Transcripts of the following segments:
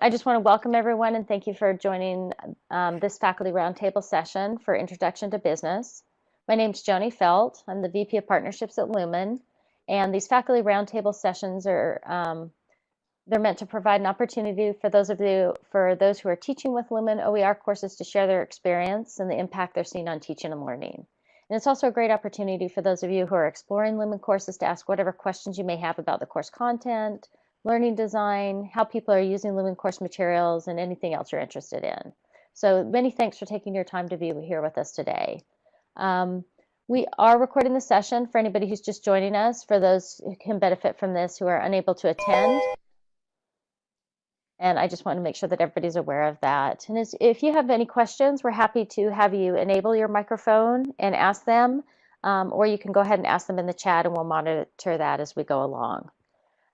I just want to welcome everyone and thank you for joining um, this faculty roundtable session for Introduction to Business. My name is Joni Felt. I'm the VP of Partnerships at Lumen, and these faculty roundtable sessions are um, they're meant to provide an opportunity for those of you for those who are teaching with Lumen OER courses to share their experience and the impact they're seeing on teaching and learning. And it's also a great opportunity for those of you who are exploring Lumen courses to ask whatever questions you may have about the course content, learning design, how people are using Lumen course materials, and anything else you're interested in. So many thanks for taking your time to be here with us today. Um, we are recording the session for anybody who's just joining us, for those who can benefit from this who are unable to attend. And I just want to make sure that everybody's aware of that. And as, if you have any questions, we're happy to have you enable your microphone and ask them, um, or you can go ahead and ask them in the chat and we'll monitor that as we go along.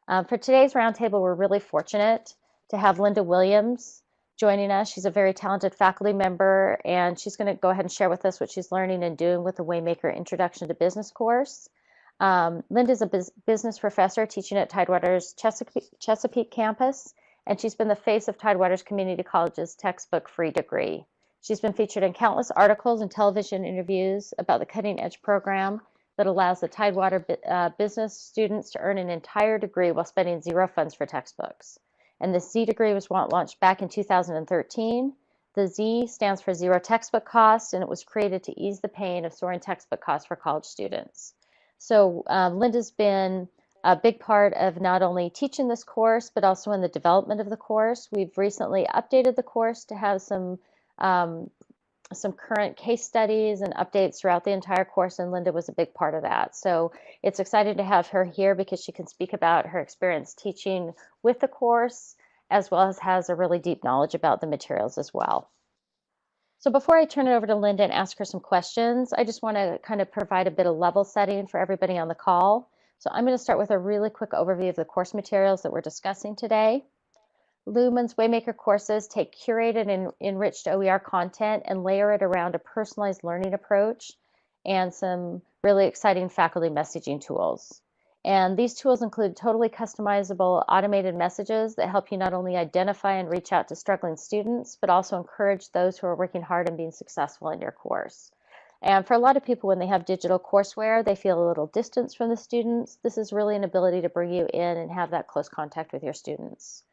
Um, for today's roundtable, we're really fortunate to have Linda Williams joining us. She's a very talented faculty member, and she's going to go ahead and share with us what she's learning and doing with the Waymaker Introduction to Business course. Um, is a business professor teaching at Tidewater's Chesapeake, Chesapeake campus, and she's been the face of Tidewater's Community College's textbook-free degree. She's been featured in countless articles and television interviews about the cutting edge program that allows the Tidewater uh, business students to earn an entire degree while spending zero funds for textbooks. And the Z degree was launched back in 2013. The Z stands for zero textbook costs, and it was created to ease the pain of soaring textbook costs for college students. So um, Linda's been a big part of not only teaching this course, but also in the development of the course. We've recently updated the course to have some um, some current case studies and updates throughout the entire course, and Linda was a big part of that. So it's exciting to have her here because she can speak about her experience teaching with the course, as well as has a really deep knowledge about the materials as well. So before I turn it over to Linda and ask her some questions, I just want to kind of provide a bit of level setting for everybody on the call. So I'm going to start with a really quick overview of the course materials that we're discussing today. Lumen's Waymaker courses take curated and enriched OER content and layer it around a personalized learning approach and some really exciting faculty messaging tools. And these tools include totally customizable automated messages that help you not only identify and reach out to struggling students, but also encourage those who are working hard and being successful in your course. And for a lot of people, when they have digital courseware, they feel a little distance from the students. This is really an ability to bring you in and have that close contact with your students.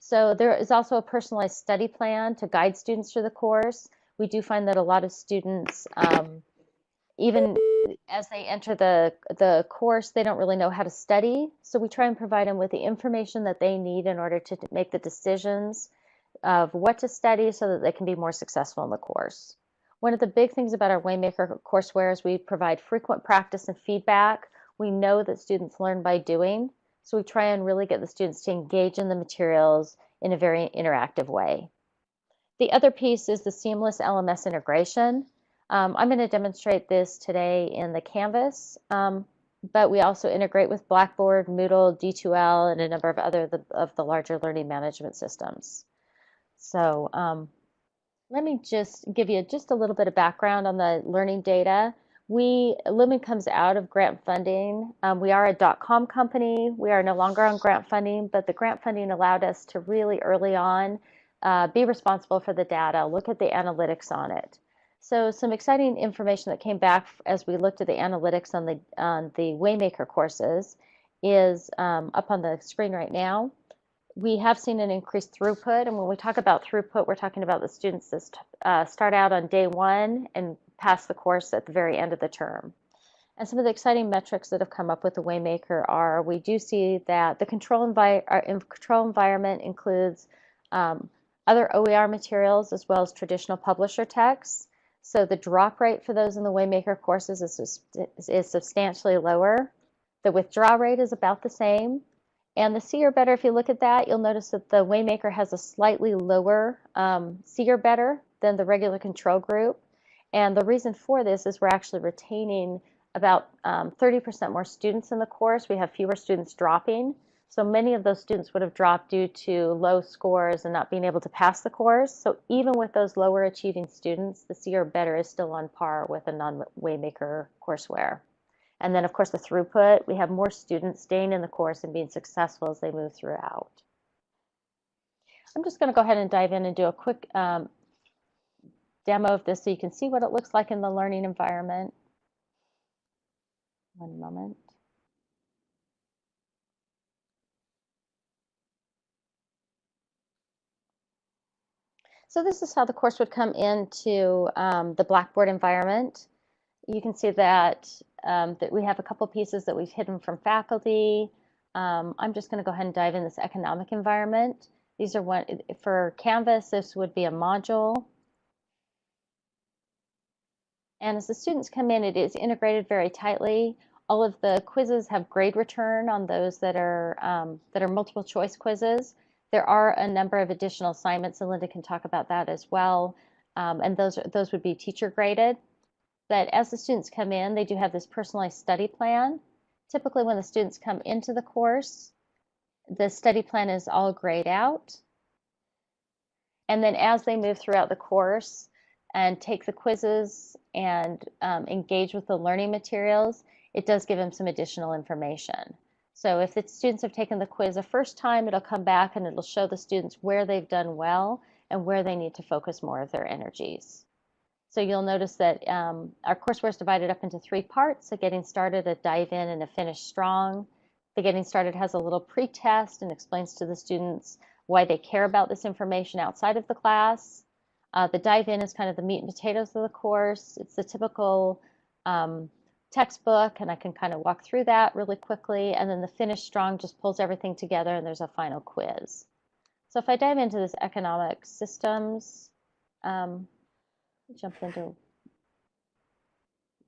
So there is also a personalized study plan to guide students through the course. We do find that a lot of students, um, even as they enter the, the course, they don't really know how to study. So we try and provide them with the information that they need in order to make the decisions of what to study so that they can be more successful in the course. One of the big things about our Waymaker courseware is we provide frequent practice and feedback. We know that students learn by doing. So we try and really get the students to engage in the materials in a very interactive way. The other piece is the seamless LMS integration. Um, I'm going to demonstrate this today in the Canvas, um, but we also integrate with Blackboard, Moodle, D2L, and a number of other the, of the larger learning management systems. So um, let me just give you just a little bit of background on the learning data. We, Lumen comes out of grant funding. Um, we are a dot-com company. We are no longer on grant funding, but the grant funding allowed us to really early on uh, be responsible for the data, look at the analytics on it. So some exciting information that came back as we looked at the analytics on the, on the Waymaker courses is um, up on the screen right now. We have seen an increased throughput, and when we talk about throughput, we're talking about the students that uh, start out on day one and pass the course at the very end of the term. And some of the exciting metrics that have come up with the Waymaker are we do see that the control, envi uh, control environment includes um, other OER materials as well as traditional publisher texts. So the drop rate for those in the Waymaker courses is, is substantially lower. The withdraw rate is about the same. And the C or better, if you look at that, you'll notice that the Waymaker has a slightly lower um, or better than the regular control group. And the reason for this is we're actually retaining about 30% um, more students in the course. We have fewer students dropping. So many of those students would have dropped due to low scores and not being able to pass the course. So even with those lower achieving students, the C or better is still on par with a non-Waymaker courseware. And then of course the throughput, we have more students staying in the course and being successful as they move throughout. I'm just going to go ahead and dive in and do a quick um, demo of this so you can see what it looks like in the learning environment. One moment. So this is how the course would come into um, the Blackboard environment. You can see that, um, that we have a couple pieces that we've hidden from faculty. Um, I'm just going to go ahead and dive in this economic environment. These are one for Canvas, this would be a module. And as the students come in, it is integrated very tightly. All of the quizzes have grade return on those that are um, that are multiple choice quizzes. There are a number of additional assignments, and Linda can talk about that as well. Um, and those are those would be teacher graded. But as the students come in, they do have this personalized study plan. Typically, when the students come into the course, the study plan is all grayed out. And then as they move throughout the course and take the quizzes and um, engage with the learning materials, it does give them some additional information. So if the students have taken the quiz a first time, it'll come back and it'll show the students where they've done well and where they need to focus more of their energies. So you'll notice that um, our courseware is divided up into three parts, a getting started, a dive in, and a finish strong. The Getting Started has a little pre-test and explains to the students why they care about this information outside of the class. Uh, the Dive In is kind of the meat and potatoes of the course. It's the typical um, textbook, and I can kind of walk through that really quickly. And then the Finish Strong just pulls everything together, and there's a final quiz. So if I dive into this economic systems, um, jump into,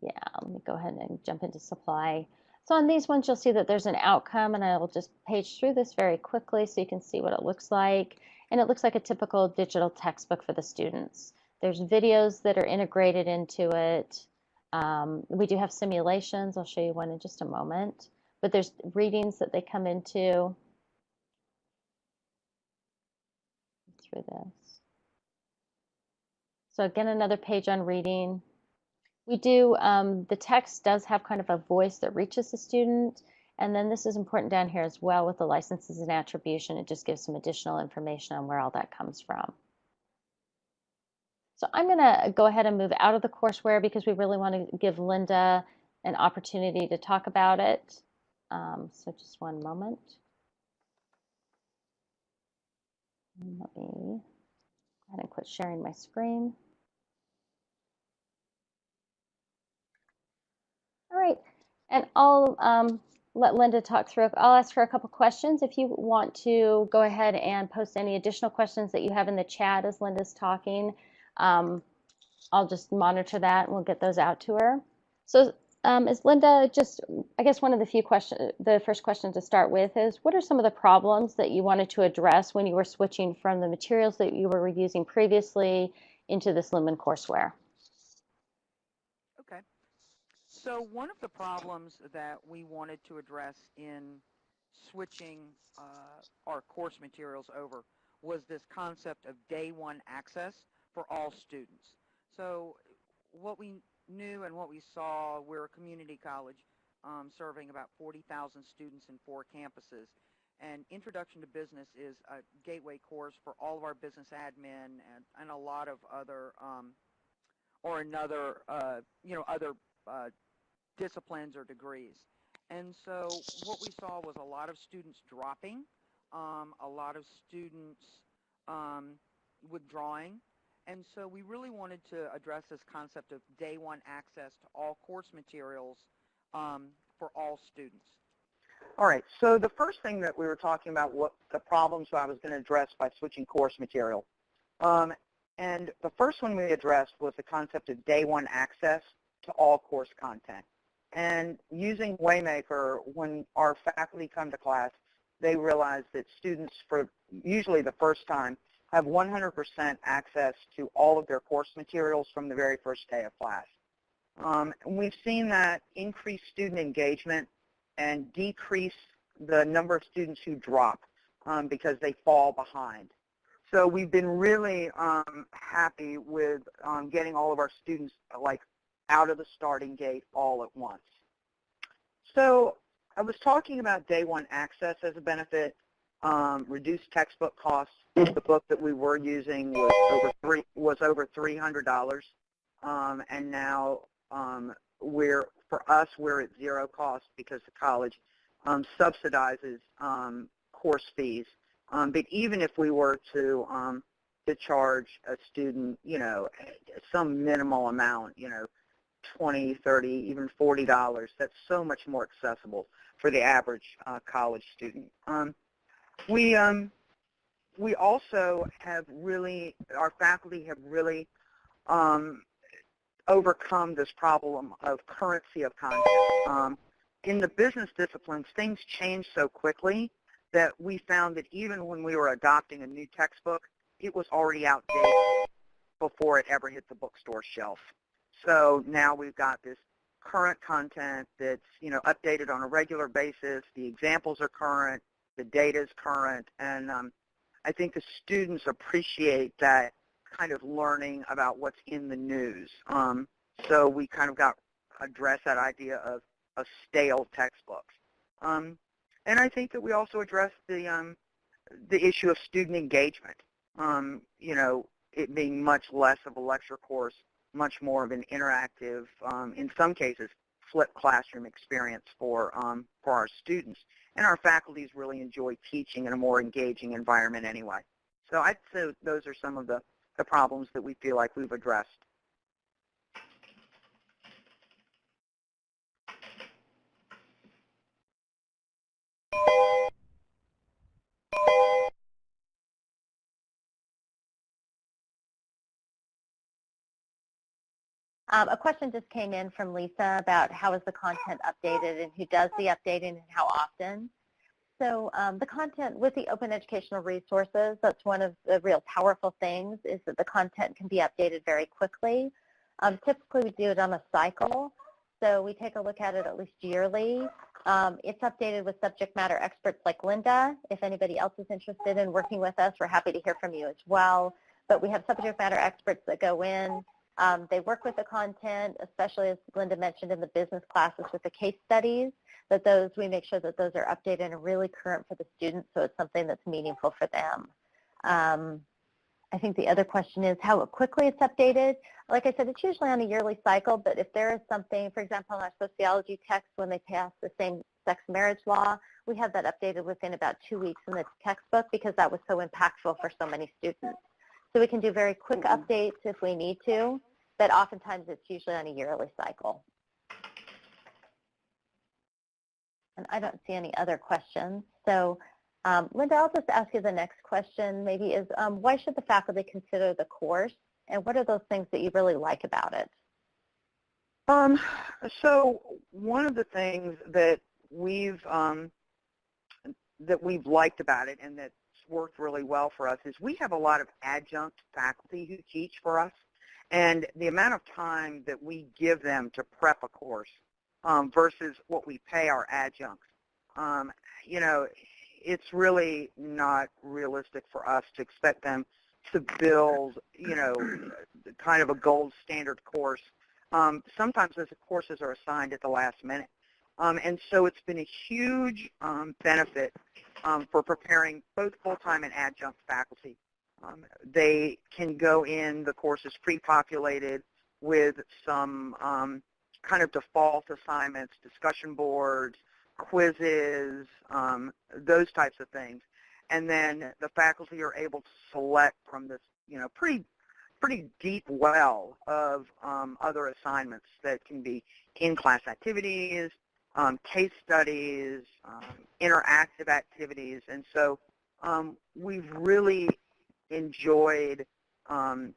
yeah, let me go ahead and jump into supply. So on these ones, you'll see that there's an outcome, and I will just page through this very quickly so you can see what it looks like. And it looks like a typical digital textbook for the students. There's videos that are integrated into it. Um, we do have simulations. I'll show you one in just a moment. But there's readings that they come into through this. So again, another page on reading. We do, um, the text does have kind of a voice that reaches the student. And then this is important down here as well with the licenses and attribution. It just gives some additional information on where all that comes from. So I'm going to go ahead and move out of the courseware because we really want to give Linda an opportunity to talk about it. Um, so just one moment. Let me go ahead and quit sharing my screen. All right, and I'll um, let Linda talk through. I'll ask her a couple questions. If you want to go ahead and post any additional questions that you have in the chat as Linda's talking, um, I'll just monitor that and we'll get those out to her. So um, is Linda just, I guess one of the few questions, the first question to start with is, what are some of the problems that you wanted to address when you were switching from the materials that you were using previously into this Lumen courseware? So one of the problems that we wanted to address in switching uh, our course materials over was this concept of day one access for all students. So what we knew and what we saw, we're a community college um, serving about 40,000 students in four campuses. And Introduction to Business is a gateway course for all of our business admin and, and a lot of other, um, or another, uh, you know, other uh, disciplines or degrees. And so what we saw was a lot of students dropping, um, a lot of students um, withdrawing. And so we really wanted to address this concept of day one access to all course materials um, for all students. All right, so the first thing that we were talking about, what the problems I was going to address by switching course material. Um, and the first one we addressed was the concept of day one access to all course content. And using Waymaker, when our faculty come to class, they realize that students, for usually the first time, have 100% access to all of their course materials from the very first day of class. Um, we've seen that increase student engagement and decrease the number of students who drop um, because they fall behind. So we've been really um, happy with um, getting all of our students like out of the starting gate all at once. So I was talking about day one access as a benefit. um, reduced textbook costs. The book that we were using was over three was over three hundred dollars, um, and now um, we're for us we're at zero cost because the college um, subsidizes um, course fees. Um, but even if we were to to charge a student, you know, some minimal amount, you know, 20, 30, even $40, that's so much more accessible for the average uh, college student. Um, we, um, we also have really, our faculty have really um, overcome this problem of currency of content. Um, in the business disciplines, things change so quickly that we found that even when we were adopting a new textbook, it was already outdated before it ever hit the bookstore shelf. So now we've got this current content that's you know updated on a regular basis. The examples are current, the data is current, and um, I think the students appreciate that kind of learning about what's in the news. Um, so we kind of got address that idea of, of stale textbooks. Um, and I think that we also addressed the um, the issue of student engagement. Um, you know, it being much less of a lecture course, much more of an interactive, um, in some cases, flipped classroom experience for um, for our students. And our faculties really enjoy teaching in a more engaging environment anyway. So I'd say those are some of the, the problems that we feel like we've addressed. Um, a question just came in from Lisa about how is the content updated and who does the updating and how often. So um, the content with the open educational resources, that's one of the real powerful things is that the content can be updated very quickly. Um, typically we do it on a cycle. So we take a look at it at least yearly. Um, it's updated with subject matter experts like Linda. If anybody else is interested in working with us, we're happy to hear from you as well. But we have subject matter experts that go in, um, they work with the content, especially as Linda mentioned in the business classes with the case studies, that those, we make sure that those are updated and really current for the students so it's something that's meaningful for them. Um, I think the other question is how quickly it's updated. Like I said, it's usually on a yearly cycle, but if there is something, for example, in our sociology text, when they pass the same-sex marriage law, we have that updated within about two weeks in the textbook because that was so impactful for so many students. So we can do very quick updates if we need to but oftentimes it's usually on a yearly cycle. And I don't see any other questions. So um, Linda, I'll just ask you the next question maybe is um, why should the faculty consider the course and what are those things that you really like about it? Um, so one of the things that we've um, that we've liked about it and that's worked really well for us is we have a lot of adjunct faculty who teach for us. And the amount of time that we give them to prep a course um, versus what we pay our adjuncts, um, you know, it's really not realistic for us to expect them to build, you know, kind of a gold standard course. Um, sometimes those courses are assigned at the last minute. Um, and so it's been a huge um, benefit um, for preparing both full-time and adjunct faculty um, they can go in, the course is pre-populated with some um, kind of default assignments, discussion boards, quizzes, um, those types of things. And then the faculty are able to select from this, you know, pretty pretty deep well of um, other assignments that can be in-class activities, um, case studies, um, interactive activities. And so um, we've really enjoyed um,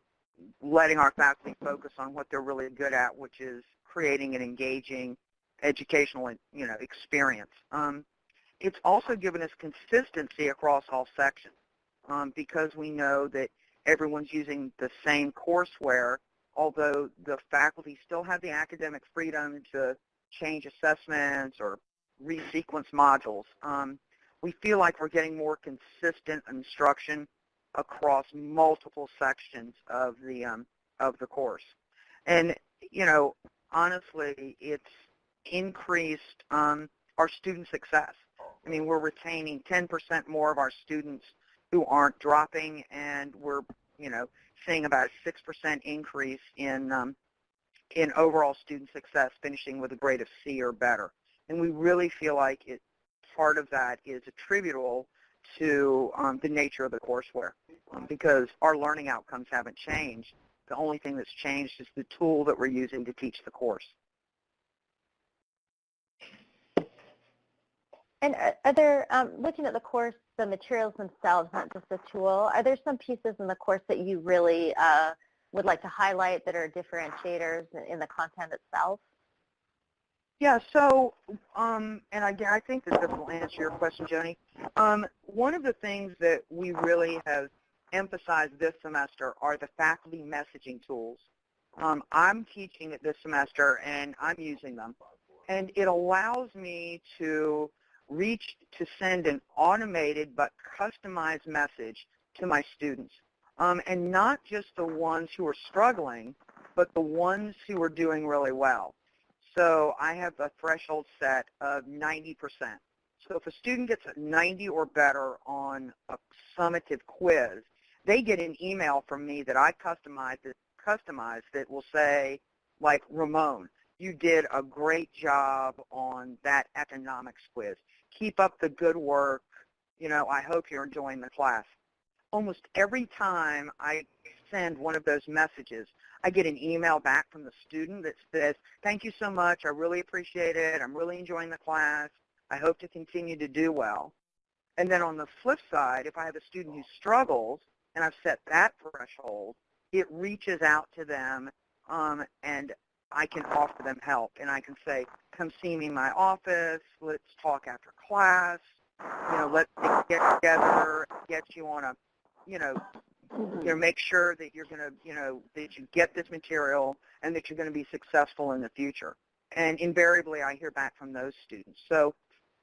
letting our faculty focus on what they're really good at, which is creating an engaging educational you know, experience. Um, it's also given us consistency across all sections um, because we know that everyone's using the same courseware, although the faculty still have the academic freedom to change assessments or resequence modules. Um, we feel like we're getting more consistent instruction across multiple sections of the um, of the course. And you know, honestly, it's increased um, our student success I mean, we're retaining 10% more of our students who aren't dropping, and we're, you know, seeing about a 6% increase in um, in overall student success, finishing with a grade of C or better. And we really feel like it, part of that is attributable to um, the nature of the courseware um, because our learning outcomes haven't changed. The only thing that's changed is the tool that we're using to teach the course. And are, are there, um, looking at the course, the materials themselves, not just the tool, are there some pieces in the course that you really uh, would like to highlight that are differentiators in the content itself? Yeah, so, um, and again, I think that this will answer your question, Joni. Um, one of the things that we really have emphasized this semester are the faculty messaging tools. Um, I'm teaching it this semester, and I'm using them. And it allows me to reach to send an automated but customized message to my students. Um, and not just the ones who are struggling, but the ones who are doing really well. So I have a threshold set of 90%. So if a student gets a 90 or better on a summative quiz, they get an email from me that I customize that, customize that will say, like, Ramon, you did a great job on that economics quiz. Keep up the good work. You know, I hope you're enjoying the class. Almost every time I send one of those messages, I get an email back from the student that says, thank you so much. I really appreciate it. I'm really enjoying the class. I hope to continue to do well. And then on the flip side, if I have a student who struggles and I've set that threshold, it reaches out to them um, and I can offer them help. And I can say, come see me in my office. Let's talk after class. You know, let's get together, get you on a, you know, you know, make sure that you're going to, you know, that you get this material and that you're going to be successful in the future. And invariably, I hear back from those students. So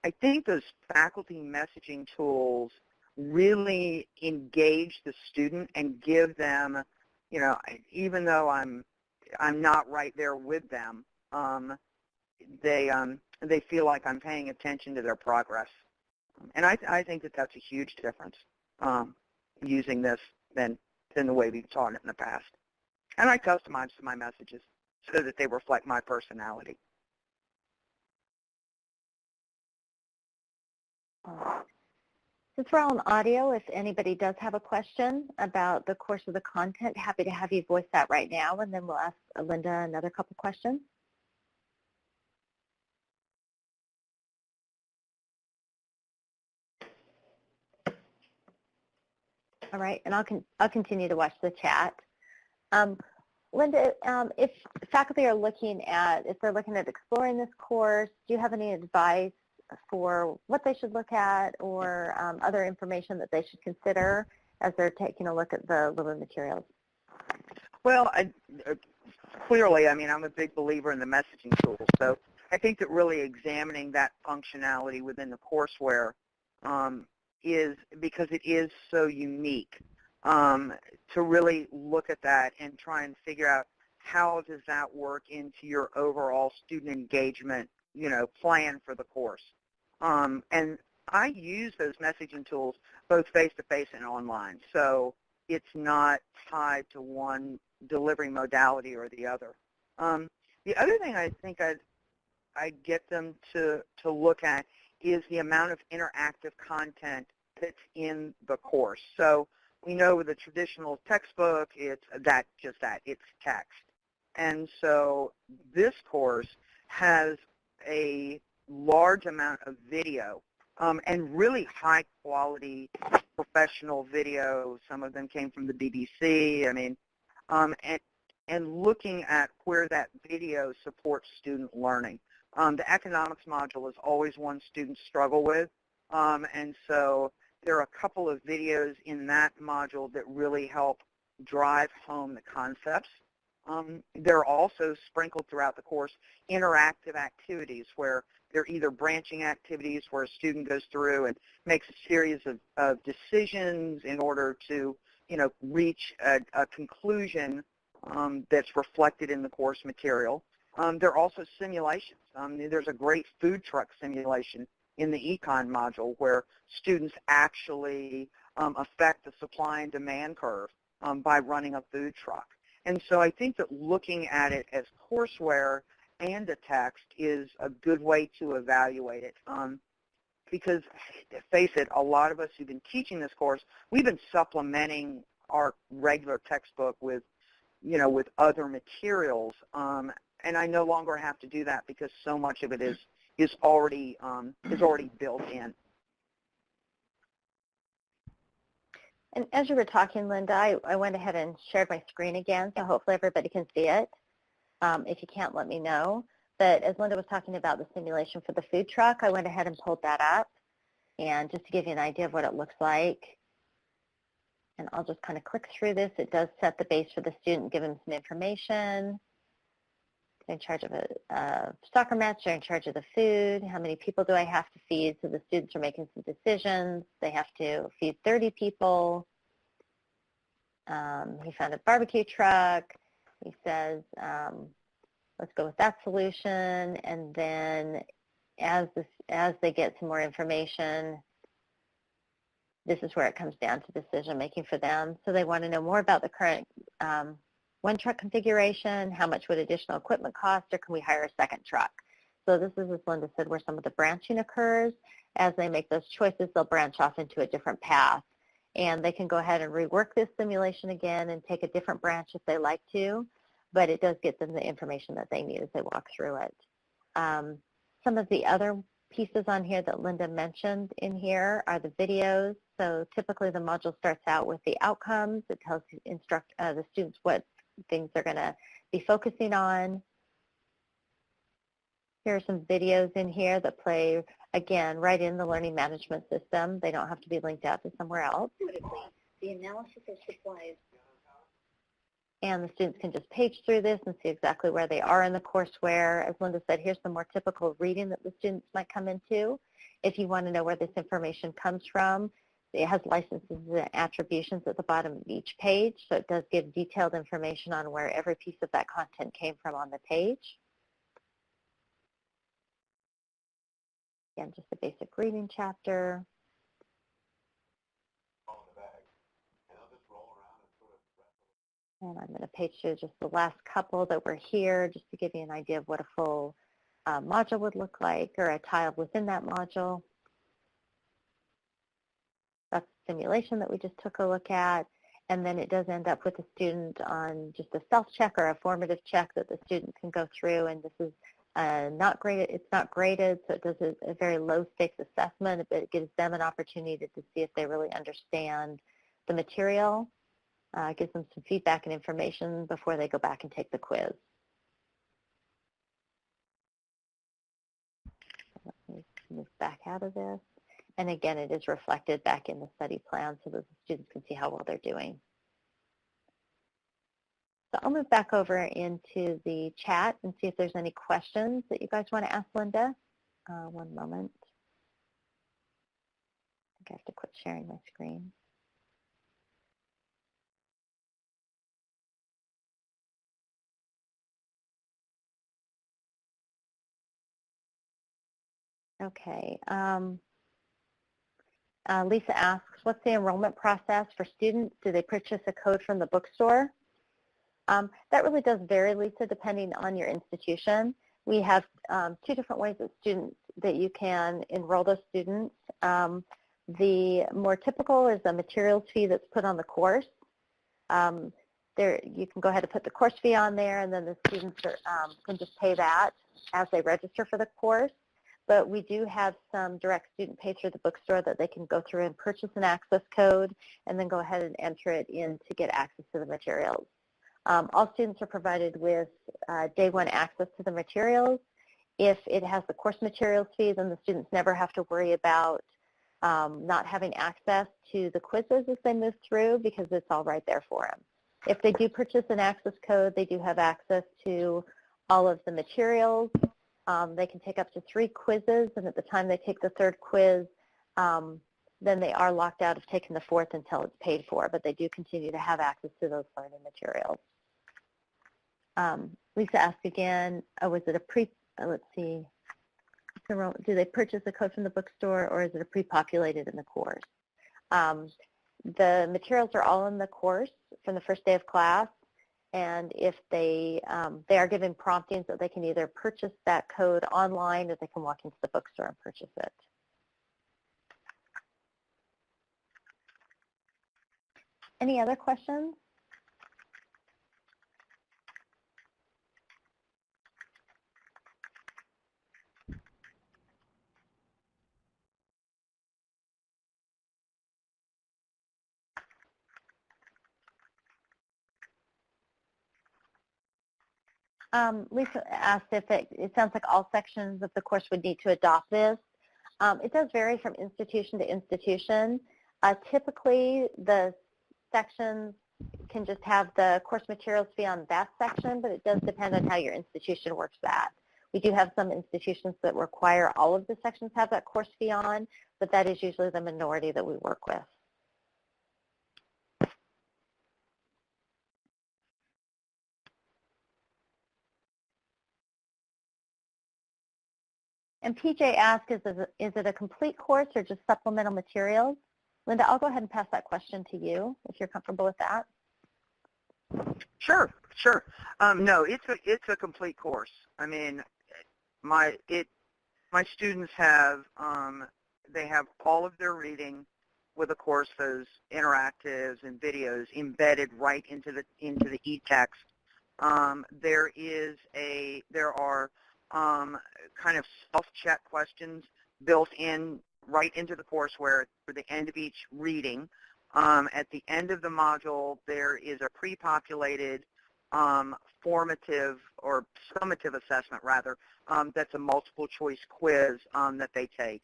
I think those faculty messaging tools really engage the student and give them, you know, even though I'm I'm not right there with them, um, they um, they feel like I'm paying attention to their progress, and I I think that that's a huge difference um, using this than than the way we've taught it in the past. And I customize my messages so that they reflect my personality. Since we're all on audio, if anybody does have a question about the course of the content, happy to have you voice that right now, and then we'll ask Linda another couple questions. All right, and I'll, con I'll continue to watch the chat. Um, Linda, um, if faculty are looking at, if they're looking at exploring this course, do you have any advice for what they should look at or um, other information that they should consider as they're taking a look at the Lumen materials? Well, I, uh, clearly, I mean, I'm a big believer in the messaging tools. So I think that really examining that functionality within the courseware um, is because it is so unique um, to really look at that and try and figure out how does that work into your overall student engagement, you know, plan for the course. Um, and I use those messaging tools both face-to-face -face and online. So it's not tied to one delivery modality or the other. Um, the other thing I think I'd, I'd get them to, to look at is the amount of interactive content that's in the course. So we know with a traditional textbook, it's that just that, it's text. And so this course has a large amount of video um, and really high quality professional video. Some of them came from the BBC. I mean, um, and, and looking at where that video supports student learning. Um, the economics module is always one students struggle with. Um, and so there are a couple of videos in that module that really help drive home the concepts. Um, there are also sprinkled throughout the course interactive activities where they're either branching activities where a student goes through and makes a series of, of decisions in order to you know, reach a, a conclusion um, that's reflected in the course material. Um, there are also simulations. Um, there's a great food truck simulation in the econ module where students actually um, affect the supply and demand curve um, by running a food truck. And so I think that looking at it as courseware and a text is a good way to evaluate it. Um, because face it, a lot of us who've been teaching this course, we've been supplementing our regular textbook with, you know, with other materials. Um, and I no longer have to do that because so much of it is is already um, is already built in. And as you were talking, Linda, I, I went ahead and shared my screen again, so hopefully everybody can see it. Um, if you can't, let me know. But as Linda was talking about the simulation for the food truck, I went ahead and pulled that up. And just to give you an idea of what it looks like, and I'll just kind of click through this. It does set the base for the student, give them some information. They're in charge of a, a soccer match, they're in charge of the food. How many people do I have to feed? So the students are making some decisions. They have to feed 30 people. Um, he found a barbecue truck. He says, um, let's go with that solution. And then as, this, as they get some more information, this is where it comes down to decision making for them. So they want to know more about the current um, one truck configuration, how much would additional equipment cost, or can we hire a second truck? So this is, as Linda said, where some of the branching occurs. As they make those choices, they'll branch off into a different path. And they can go ahead and rework this simulation again and take a different branch if they like to, but it does get them the information that they need as they walk through it. Um, some of the other pieces on here that Linda mentioned in here are the videos. So typically the module starts out with the outcomes. It tells instruct uh, the students what things they're going to be focusing on. Here are some videos in here that play, again, right in the learning management system. They don't have to be linked out to somewhere else. The analysis of supplies. And the students can just page through this and see exactly where they are in the courseware. As Linda said, here's some more typical reading that the students might come into. If you want to know where this information comes from, it has licenses and attributions at the bottom of each page, so it does give detailed information on where every piece of that content came from on the page. Again, just a basic reading chapter. And I'm going to page through just the last couple that were here just to give you an idea of what a full uh, module would look like or a tile within that module. That's the simulation that we just took a look at. And then it does end up with the student on just a self-check or a formative check that the student can go through. And this is uh, not graded, it's not graded, so it does a, a very low stakes assessment, but it gives them an opportunity to, to see if they really understand the material uh, gives them some feedback and information before they go back and take the quiz. Let me move back out of this. And again, it is reflected back in the study plan so that the students can see how well they're doing. So I'll move back over into the chat and see if there's any questions that you guys want to ask Linda. Uh, one moment. I think I have to quit sharing my screen. Okay. Um, uh, Lisa asks, what's the enrollment process for students? Do they purchase a code from the bookstore? Um, that really does vary, Lisa, depending on your institution. We have um, two different ways that students that you can enroll those students. Um, the more typical is a materials fee that's put on the course. Um, there, you can go ahead and put the course fee on there, and then the students are, um, can just pay that as they register for the course but we do have some direct student pay through the bookstore that they can go through and purchase an access code and then go ahead and enter it in to get access to the materials. Um, all students are provided with uh, day one access to the materials. If it has the course materials fee, then the students never have to worry about um, not having access to the quizzes as they move through because it's all right there for them. If they do purchase an access code, they do have access to all of the materials um, they can take up to three quizzes, and at the time they take the third quiz, um, then they are locked out of taking the fourth until it's paid for, but they do continue to have access to those learning materials. Um, Lisa asked again, oh, was it a pre, uh, let's see, do they purchase a code from the bookstore or is it a pre-populated in the course? Um, the materials are all in the course from the first day of class and if they um, they are given promptings that they can either purchase that code online or they can walk into the bookstore and purchase it. Any other questions? Um, Lisa asked if it, it sounds like all sections of the course would need to adopt this. Um, it does vary from institution to institution. Uh, typically, the sections can just have the course materials be on that section, but it does depend on how your institution works that. We do have some institutions that require all of the sections have that course fee on, but that is usually the minority that we work with. And PJ asked, is it, is it a complete course or just supplemental materials? Linda, I'll go ahead and pass that question to you if you're comfortable with that. Sure, sure. Um, no, it's a it's a complete course. I mean, my it my students have um, they have all of their reading with of course those interactives and videos embedded right into the into the e-text. Um, there is a there are um, kind of self-check questions built in right into the courseware for the end of each reading. Um, at the end of the module, there is a pre-populated um, formative or summative assessment, rather, um, that's a multiple choice quiz um, that they take.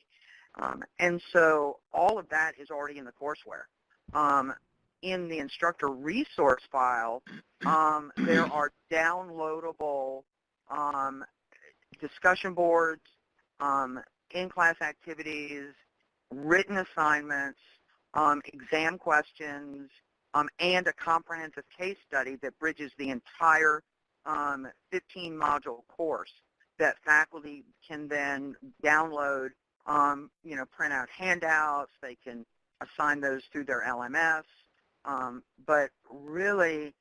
Um, and so all of that is already in the courseware. Um, in the instructor resource file, there are downloadable discussion boards, in-class activities, written assignments, um, exam questions, um, and a comprehensive case study that bridges the entire 15-module um, course that faculty can then download, um, you know, print out handouts. They can assign those through their LMS. Um, but really,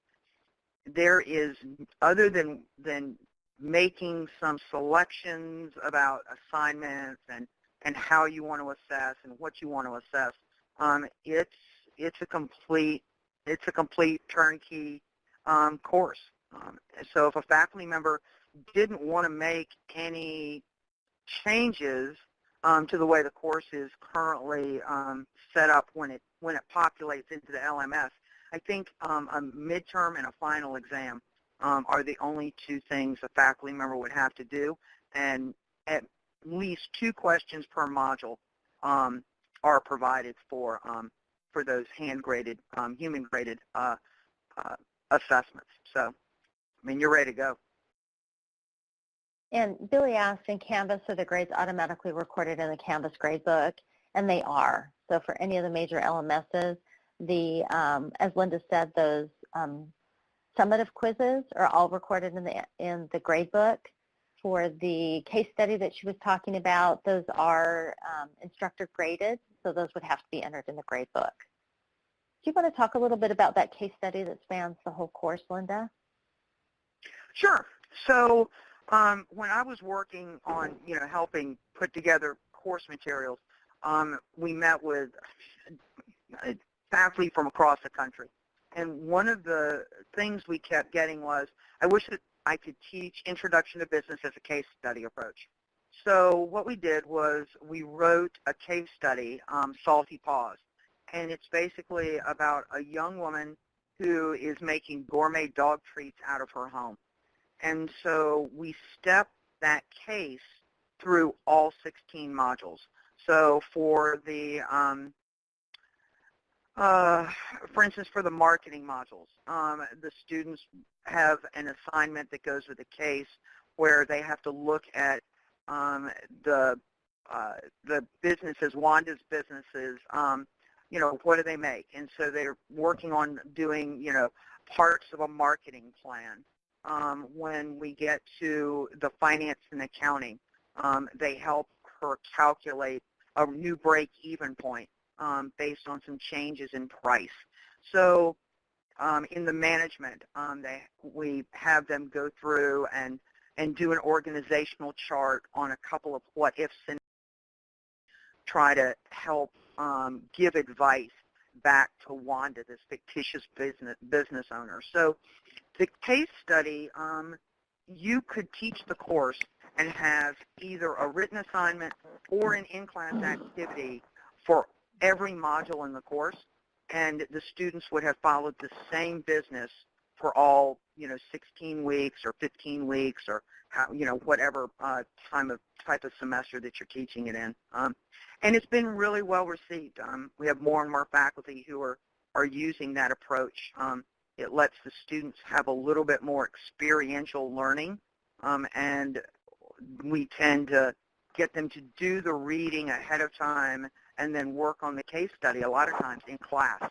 there is, other than, than making some selections about assignments and, and how you want to assess and what you want to assess. Um, it's it's a complete it's a complete turnkey um, course. Um, so if a faculty member didn't want to make any changes um, to the way the course is currently um, set up when it when it populates into the LMS, I think um, a midterm and a final exam um, are the only two things a faculty member would have to do, and at least two questions per module um, are provided for um, for those hand-graded, um, human-graded uh, uh, assessments. So, I mean, you're ready to go. And Billy asked, in Canvas, are the grades automatically recorded in the Canvas gradebook? And they are. So for any of the major LMSs, the, um, as Linda said, those um, summative quizzes are all recorded in the, in the gradebook. For the case study that she was talking about, those are um, instructor graded, so those would have to be entered in the gradebook. Do you want to talk a little bit about that case study that spans the whole course, Linda? Sure. So um, when I was working on, you know, helping put together course materials, um, we met with faculty from across the country. And one of the things we kept getting was, I wish that I could teach Introduction to Business as a case study approach. So what we did was we wrote a case study, um, Salty Paws. And it's basically about a young woman who is making gourmet dog treats out of her home. And so we step that case through all 16 modules. So for the um, uh, for instance, for the marketing modules, um, the students have an assignment that goes with a case where they have to look at um, the uh, the businesses, Wanda's businesses, um, you know, what do they make? And so they're working on doing, you know, parts of a marketing plan. Um, when we get to the finance and accounting, um, they help her calculate a new break-even point um, based on some changes in price. So um, in the management, um, they, we have them go through and, and do an organizational chart on a couple of what-ifs and try to help um, give advice back to Wanda, this fictitious business, business owner. So the case study, um, you could teach the course and have either a written assignment or an in-class activity for every module in the course, and the students would have followed the same business for all, you know, 16 weeks or 15 weeks or how, you know, whatever uh, time of type of semester that you're teaching it in. Um, and it's been really well received. Um, we have more and more faculty who are, are using that approach. Um, it lets the students have a little bit more experiential learning, um, and we tend to get them to do the reading ahead of time and then work on the case study a lot of times in class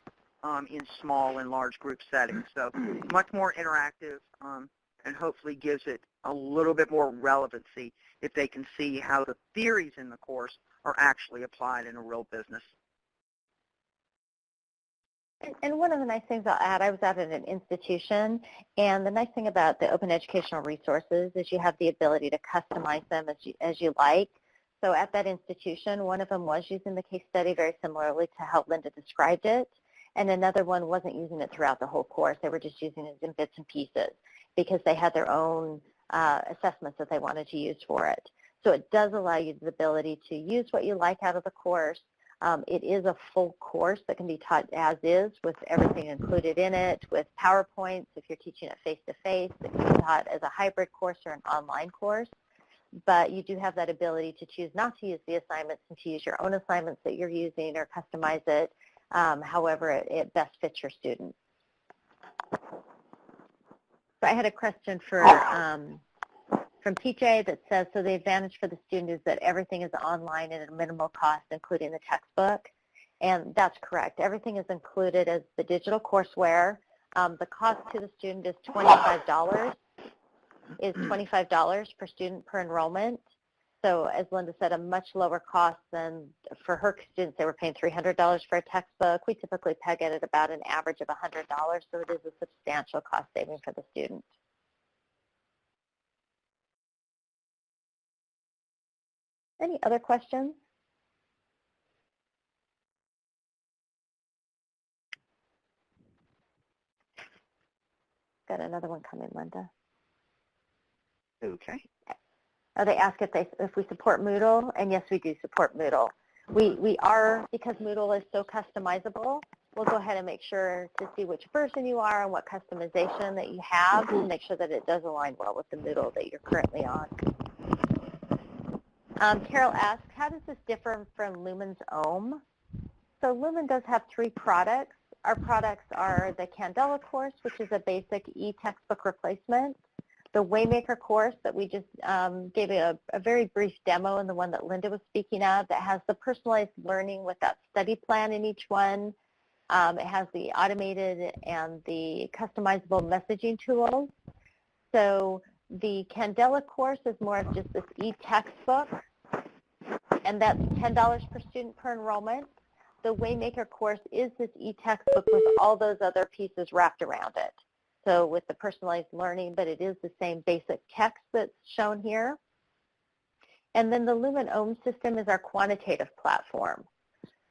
um, in small and large group settings. So much more interactive um, and hopefully gives it a little bit more relevancy if they can see how the theories in the course are actually applied in a real business. And one of the nice things I'll add, I was at an institution, and the nice thing about the open educational resources is you have the ability to customize them as you, as you like. So at that institution, one of them was using the case study very similarly to how Linda described it, and another one wasn't using it throughout the whole course. They were just using it in bits and pieces because they had their own uh, assessments that they wanted to use for it. So it does allow you the ability to use what you like out of the course, um, it is a full course that can be taught as is with everything included in it, with PowerPoints if you're teaching it face-to-face. -face. It can be taught as a hybrid course or an online course. But you do have that ability to choose not to use the assignments and to use your own assignments that you're using or customize it um, however it, it best fits your students. So I had a question for um, from TJ that says, so the advantage for the student is that everything is online at a minimal cost, including the textbook. And that's correct. Everything is included as the digital courseware. Um, the cost to the student is $25, is $25 per student per enrollment. So as Linda said, a much lower cost than for her students, they were paying $300 for a textbook. We typically peg it at about an average of $100, so it is a substantial cost saving for the student. Any other questions? Got another one coming, Linda. Okay. They ask if they if we support Moodle, and yes, we do support Moodle. We we are because Moodle is so customizable. We'll go ahead and make sure to see which version you are and what customization that you have to make sure that it does align well with the Moodle that you're currently on. Um, Carol asks, how does this differ from Lumen's OHM? So Lumen does have three products. Our products are the Candela course, which is a basic e-textbook replacement, the Waymaker course that we just um, gave a, a, very brief demo and the one that Linda was speaking of that has the personalized learning with that study plan in each one. Um, it has the automated and the customizable messaging tools. So the Candela course is more of just this e-textbook, and that's $10 per student per enrollment. The Waymaker course is this e-textbook with all those other pieces wrapped around it. So with the personalized learning, but it is the same basic text that's shown here. And then the Lumen OHM system is our quantitative platform.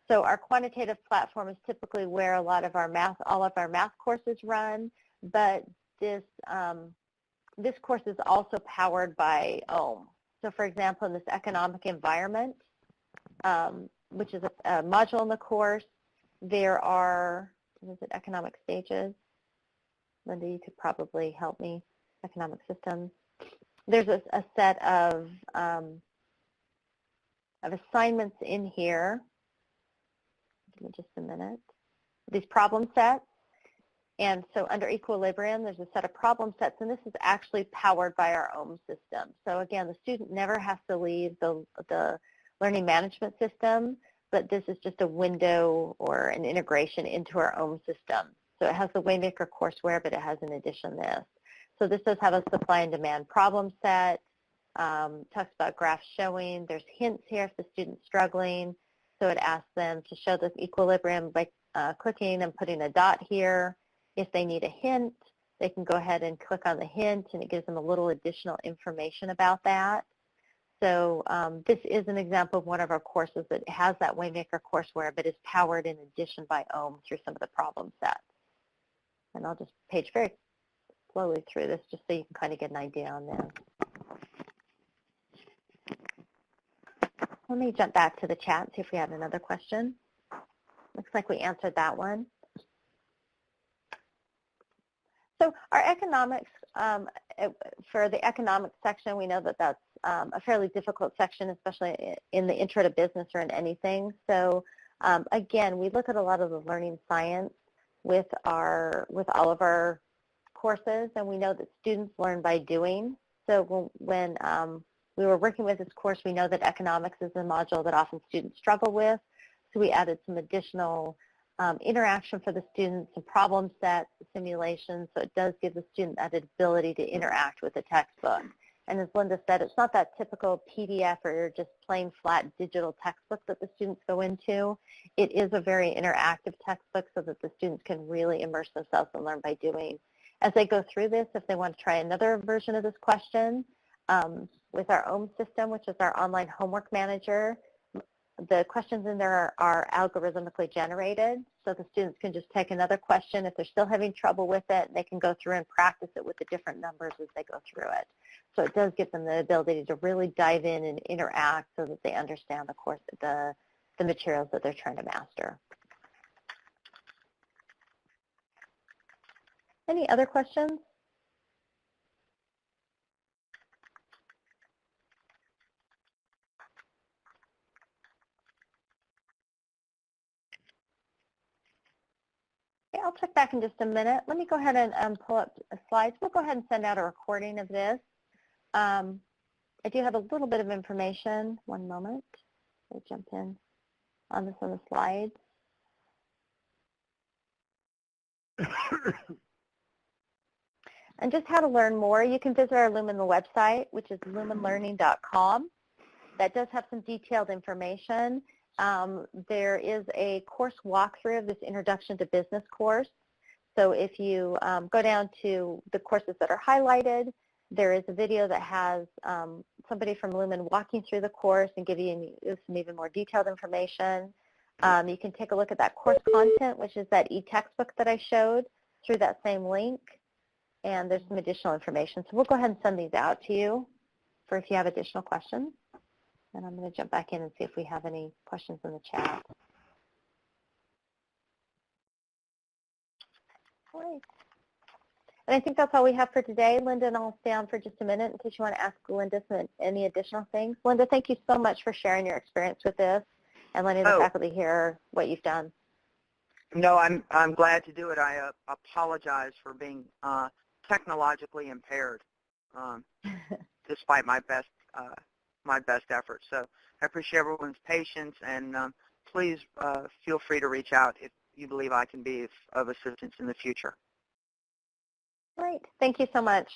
So our quantitative platform is typically where a lot of our math, all of our math courses run, but this um, this course is also powered by OHM. So for example, in this economic environment, um, which is a, a, module in the course, there are, is it economic stages? Linda, you could probably help me, economic systems. There's a, a set of, um, of assignments in here. Give me just a minute. These problem sets. And so under equilibrium, there's a set of problem sets, and this is actually powered by our OHM system. So again, the student never has to leave the, the learning management system, but this is just a window or an integration into our OHM system. So it has the Waymaker courseware, but it has in addition this. So this does have a supply and demand problem set. um, talks about graphs showing. There's hints here if the student's struggling. So it asks them to show this equilibrium by uh, clicking and putting a dot here. If they need a hint, they can go ahead and click on the hint and it gives them a little additional information about that. So um, this is an example of one of our courses that has that Waymaker courseware but is powered in addition by OHM through some of the problem sets. And I'll just page very slowly through this just so you can kind of get an idea on this. Let me jump back to the chat and see if we have another question. Looks like we answered that one. So our economics, um, for the economics section, we know that that's um, a fairly difficult section, especially in the intro to business or in anything. So um, again, we look at a lot of the learning science with our with all of our courses, and we know that students learn by doing. So when um, we were working with this course, we know that economics is a module that often students struggle with. So we added some additional um, interaction for the students, some problem sets, simulations, so it does give the student that ability to interact with the textbook. And as Linda said, it's not that typical PDF or just plain flat digital textbook that the students go into. It is a very interactive textbook so that the students can really immerse themselves and learn by doing. As they go through this, if they want to try another version of this question, um, with our OHM system, which is our online homework manager, the questions in there are, are, algorithmically generated, so the students can just take another question. If they're still having trouble with it, they can go through and practice it with the different numbers as they go through it. So it does give them the ability to really dive in and interact so that they understand the course, the, the materials that they're trying to master. Any other questions? I'll check back in just a minute. Let me go ahead and um, pull up slides. We'll go ahead and send out a recording of this. Um, I do have a little bit of information. One moment. I'll jump in on this on the slides. and just how to learn more, you can visit our Lumen website, which is lumenlearning.com. That does have some detailed information. Um, there is a course walkthrough of this Introduction to Business course. So if you um, go down to the courses that are highlighted, there is a video that has um, somebody from Lumen walking through the course and giving you some even more detailed information. Um, you can take a look at that course content, which is that e-textbook that I showed through that same link. And there's some additional information. So we'll go ahead and send these out to you for if you have additional questions. And I'm going to jump back in and see if we have any questions in the chat. Great. And I think that's all we have for today. Linda and I'll stay on for just a minute in case you want to ask Linda some, any additional things. Linda, thank you so much for sharing your experience with this and letting the oh. faculty hear what you've done. No, I'm I'm glad to do it. I uh, apologize for being uh, technologically impaired, um, despite my best uh, my best efforts. So I appreciate everyone's patience, and um, please uh, feel free to reach out if you believe I can be of assistance in the future. Great. Thank you so much.